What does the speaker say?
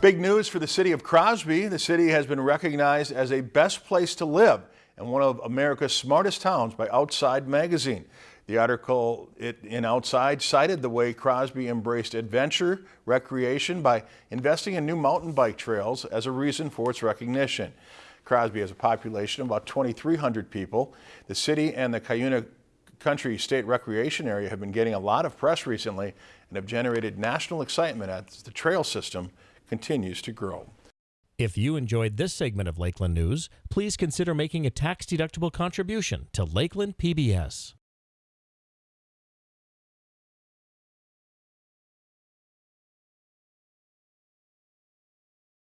Big news for the city of Crosby. The city has been recognized as a best place to live and one of America's smartest towns by Outside magazine. The article in Outside cited the way Crosby embraced adventure, recreation by investing in new mountain bike trails as a reason for its recognition. Crosby has a population of about 2,300 people. The city and the Cuyuna Country State Recreation Area have been getting a lot of press recently and have generated national excitement as the trail system continues to grow. If you enjoyed this segment of Lakeland News, please consider making a tax-deductible contribution to Lakeland PBS.